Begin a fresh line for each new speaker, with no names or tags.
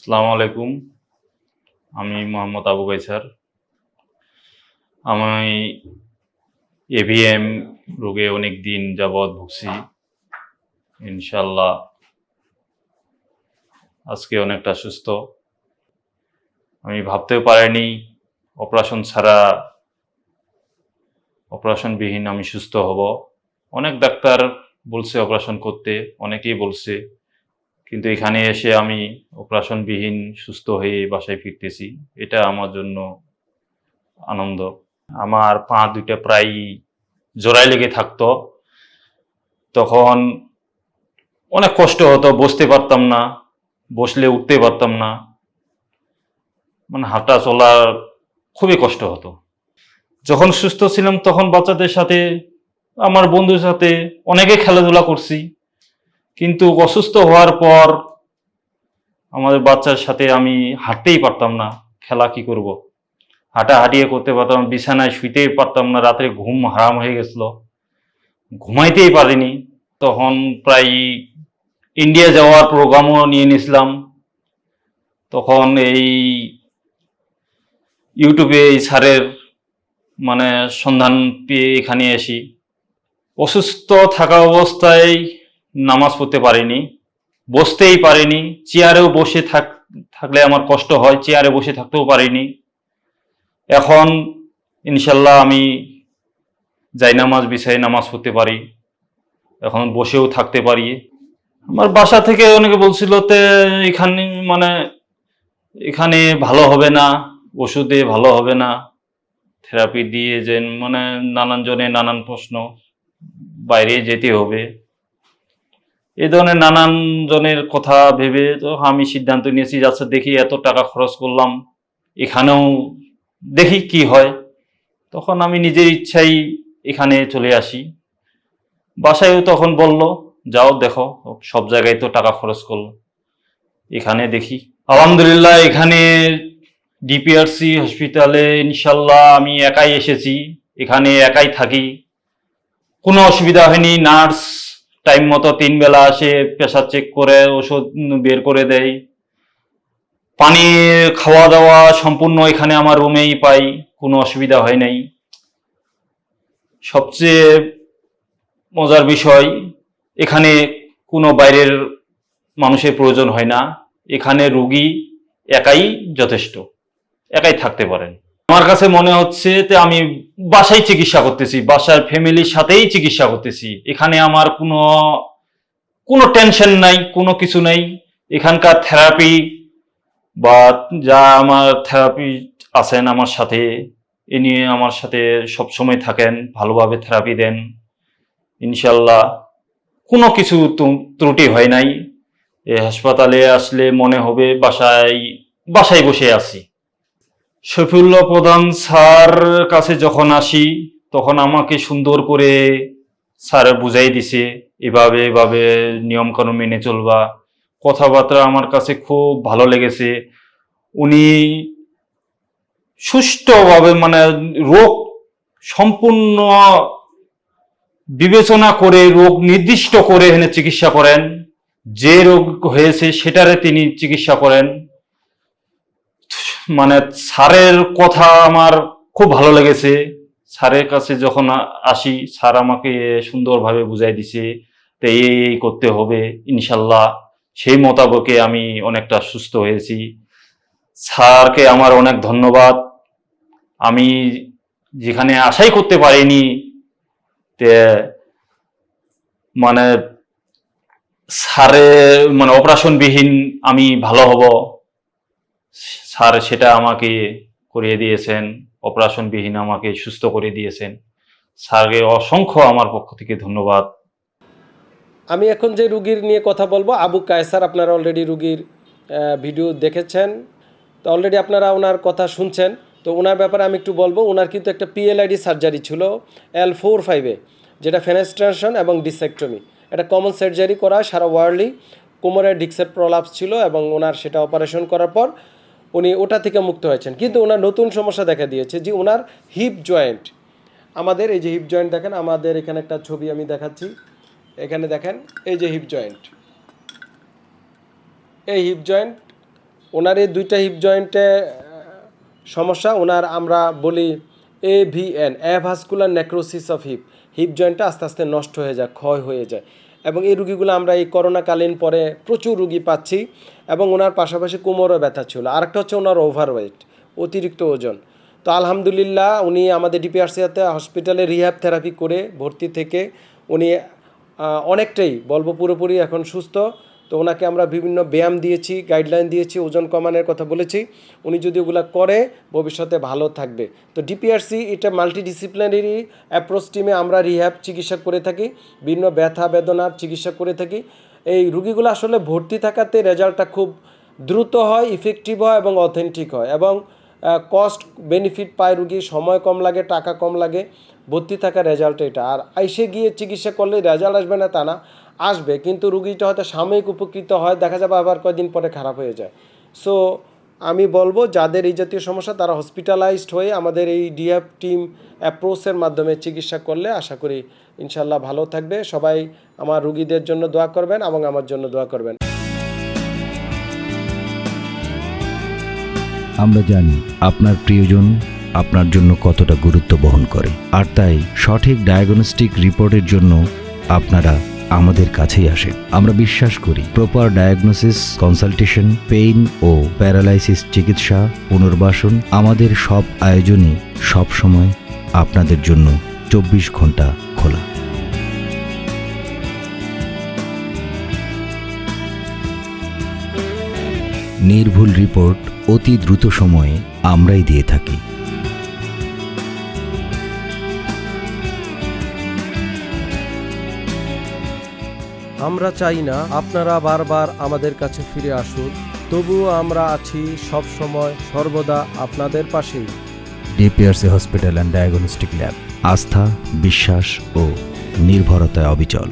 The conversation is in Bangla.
আসসালামু আলাইকুম। আমি মোহাম্মদ আবু গাইসার আমি এভিএম রোগে অনেক দিন যাবৎ ভুগছি। ইনশাল্লাহ আজকে অনেকটা সুস্থ। আমি ভাবতেও পারিনি, অপারেশন ছাড়া অপারেশনবিহীন আমি সুস্থ হব। অনেক ডাক্তার বলছে অপারেশন করতে, অনেকেই বলছে কিন্তু এখানে এসে আমি অপারেশনবিহীন সুস্থ হয়ে বাসায় ফিরতেছি। এটা আমার জন্য আনন্দ। আমার পা দুইটা প্রায় জোড়ায় লেগে থাকতো। তখন অনেক কষ্ট হতো, বসতে পারতাম না, বসলে উঠতে পারতাম না। মানে হাঁটা চলা খুবই কষ্ট হতো। যখন সুস্থ ছিলাম তখন বাচ্চাদের সাথে, আমার বন্ধুর সাথে অনেকে খেলাধুলা করছি। কিন্তু অসুস্থ হওয়ার পর আমাদের বাচ্চার সাথে আমি হাঁটতেই পারতাম না, খেলা কি করব? হাঁটা হাঁটিয়ে করতে পারতাম বিছানায় শুইতেই পারতাম না, রাত্রে ঘুম হারাম হয়ে গেছিল। ঘুমাইতেই পারিনি। তখন প্রায় ইন্ডিয়া যাওয়ার প্রোগ্রামও নিয়ে নিয়েছিলাম। তখন এই ইউটিউবে এই স্যারের মানে সন্ধান পেয়ে এখানে আসি অসুস্থ থাকা অবস্থায় নামাজ পড়তে পারিনি, বসতেই পারিনি, চেয়ারেও বসে থাক, থাকলে আমার কষ্ট হয়, চেয়ারে বসে থাকতেও পারিনি। এখন ইনশাল্লাহ আমি যাই নামাজ বিছাই নামাজ পড়তে পারি, এখন বসেও থাকতে পারি। আমার বাসা থেকে অনেকে বলছিল, তে, এখানে মানে এখানে ভালো হবে না, ওষুধে ভালো হবে না থেরাপি দিয়ে যে মানে নানান জনে নানান প্রশ্ন, বাইরে যেতে হবে। এই ধরনের নানান জনের কথা ভেবে তো আমি সিদ্ধান্ত নিয়েছি যাচ্ছে দেখি এত টাকা খরচ করলাম, এখানেও দেখি কি হয়। তখন আমি নিজের ইচ্ছাই এখানে চলে আসি। বাসায়ও তখন বলল, যাও, দেখো, সব জায়গায় তো টাকা খরচ করল। এখানে দেখি। আলহামদুলিল্লাহ, এখানে ডিপিআরসি হসপিটালে ইনশাল্লাহ আমি একাই এসেছি। এখানে একাই থাকি। কোনো অসুবিধা হয়নি, নার্স টাইম মতো তিন বেলা আসে প্রেশার চেক করে, ওষুধ বের করে দেয়। পানি খাওয়া দাওয়া সম্পূর্ণ এখানে আমার রুমেই পাই, কোনো অসুবিধা হয় নাই। সবচেয়ে মজার বিষয়, এখানে কোনো বাইরের মানুষের প্রয়োজন হয় না। এখানে রুগী একাই যথেষ্ট, একাই থাকতে পারেন। আমার কাছে মনে হচ্ছে যে আমি বাসায় চিকিৎসা করতেছি, বাসার ফ্যামিলির সাথেই চিকিৎসা করতেছি। এখানে আমার কোনো কোনো টেনশন নাই, কোনো কিছু নাই। এখানকার থেরাপি বা যা আমার থেরাপি আছেন আমার সাথে, এ নিয়ে আমার সাথে সব সময় থাকেন, ভালোভাবে থেরাপি দেন। ইনশাল্লাহ কোনো কিছু ত্রুটি হয় নাই। এ হাসপাতালে আসলে মনে হবে বাসায় বাসায় বসে আছি। শফিউল্লাহ প্রধান স্যার কাছে যখন আসি, তখন আমাকে সুন্দর করে স্যার বুঝাই দিছে, এভাবে এভাবে নিয়মকানুন মেনে চলবা। কথাবার্তা আমার কাছে খুব ভালো লেগেছে। উনি সুষ্ঠুভাবে মানে রোগ সম্পূর্ণ বিবেচনা করে রোগ নির্দিষ্ট করে এখানে চিকিৎসা করেন। যে রোগ হয়েছে সেটারে তিনি চিকিৎসা করেন। মানে স্যারের কথা আমার খুব ভালো লেগেছে। স্যারের কাছে যখন আসি, স্যার আমাকে সুন্দরভাবে বুঝাই দিছে তো এই এই করতে হবে, ইনশাল্লাহ। সেই মোতাবেকে আমি অনেকটা সুস্থ হয়েছি। স্যারকে আমার অনেক ধন্যবাদ। আমি যেখানে আশাই করতে পারিনি তে মানে স্যারে মানে অপারেশনবিহীন আমি ভালো হব। স্যার সেটা আমাকে করিয়ে দিয়েছেন, অপারেশনবিহীন আমাকে সুস্থ করে দিয়েছেন। স্যারকে অসংখ্য আমার পক্ষ থেকে ধন্যবাদ।
আমি এখন যে রুগীর নিয়ে কথা বলব, আবু কায়সার আপনারা অলরেডি রুগীর ভিডিও দেখেছেন। তো অলরেডি আপনারা ওনার কথা শুনছেন। তো ওনার ব্যাপারে আমি একটু বলব, ওনার কিন্তু একটা পিএলআইডি সার্জারি ছিল এল ফোর ফাইভে যেটা ফেনেস্ট্রেশন এবং ডিসেক্টমি এটা কমন সার্জারি করা, সারা ওয়ার্ল্ডলি কোমরের ডিক্সের প্রলাপস ছিল এবং ওনার সেটা অপারেশন করার পর উনি ওটা থেকে মুক্ত হয়েছেন। কিন্তু ওনার নতুন সমস্যা দেখা দিয়েছে যে ওনার হিপ জয়েন্ট আমাদের এই যে হিপ জয়েন্ট দেখেন, আমাদের এখানে একটা ছবি আমি দেখাচ্ছি। এখানে দেখেন, এই যে হিপ জয়েন্ট এই হিপ জয়েন্ট ওনার এই দুইটা হিপ জয়েন্টে সমস্যা, ওনার আমরা বলি A V N avascular necrosis of hip hip জয়েন্টটা আস্তে আস্তে নষ্ট হয়ে যায়, ক্ষয় হয়ে যায়। এবং এই রুগীগুলো আমরা এই করোনাকালীন পরে প্রচুর রুগী পাচ্ছি এবং ওনার পাশাপাশি কোমরও ব্যথা ছিল। আরেকটা হচ্ছে ওনার ওভারওয়েট অতিরিক্ত ওজন। তো আলহামদুলিল্লাহ উনি আমাদের ডিপিআরসিয়াতে হসপিটালে রিহ্যাব থেরাপি করে ভর্তি থেকে উনি অনেকটাই বলব পুরোপুরি এখন সুস্থ। তো ওনাকে আমরা বিভিন্ন ব্যায়াম দিয়েছি গাইডলাইন দিয়েছি, ওজন কমানোর কথা বলেছি। উনি যদি ওগুলো করে, ভবিষ্যতে ভালো থাকবে। তো ডিপিআরসি এটা মাল্টিডিসিপ্লিনারি অ্যাপ্রোচ টিমে আমরা রিহ্যাব চিকিৎসা করে থাকি, বিভিন্ন ব্যথা বেদনার চিকিৎসা করে থাকি। এই রুগীগুলো আসলে ভর্তি থাকাতে রেজাল্টটা খুব দ্রুত হয় ইফেক্টিভ হয় এবং অথেন্টিক হয় এবং কস্ট বেনিফিট পায় রুগী, সময় কম লাগে, টাকা কম লাগে। ভর্তি থাকা রেজাল্ট এটা। আর আইসে গিয়ে চিকিৎসা করলে রেজাল্ট আসবে না তা না, আসবে। কিন্তু রুগীটা হয়তো সাময়িক উপকৃত হয়, দেখা যাবে আবার কয়েকদিন পরে খারাপ হয়ে যায়। সো আমি বলব, যাদের এই জাতীয় সমস্যা, তারা হসপিটালাইজড হয়ে আমাদের এই ডিএফ টিম অ্যাপ্রোচের মাধ্যমে চিকিৎসা করলে আশা করি ইনশাল্লাহ ভালো থাকবে। সবাই আমার রুগীদের জন্য দোয়া করবেন এবং আমার জন্য দোয়া করবেন।
আমরা জানি আপনার প্রিয়জন আপনার জন্য কতটা গুরুত্ব বহন করে। আর তাই সঠিক ডায়াগনস্টিক রিপোর্টের জন্য আপনারা আমাদের কাছেই আসেন। আমরা বিশ্বাস করি প্রপার ডায়াগনোসিস কনসালটেশন পেইন ও প্যারালাইসিস চিকিৎসা, পুনর্বাসন আমাদের সব আয়োজনই সব সময় আপনাদের জন্য চব্বিশ ঘণ্টা খোলা। নির্ভুল রিপোর্ট অতি দ্রুত সময়ে আমরাই দিয়ে থাকি।
আমরা চাই না আপনারা বারবার আমাদের কাছে ফিরে আসুন, তবুও আমরা আছি সব সময় সর্বদা আপনাদের পাশেই।
DPRC hospital and diagnostic lab, আস্থা, বিশ্বাস ও নির্ভরতায় অবিচল।